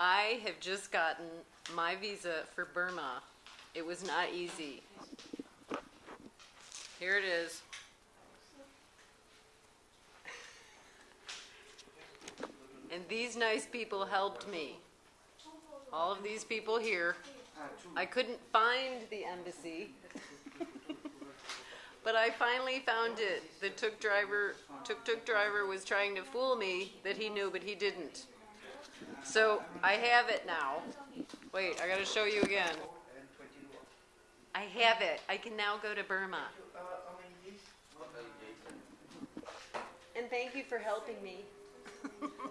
I have just gotten my visa for Burma. It was not easy. Here it is. And these nice people helped me. All of these people here. I couldn't find the embassy. But I finally found it. The tuk driver, tuk tuk driver was trying to fool me that he knew, but he didn't. So I have it now. Wait, I gotta show you again. I have it. I can now go to Burma. And thank you for helping me.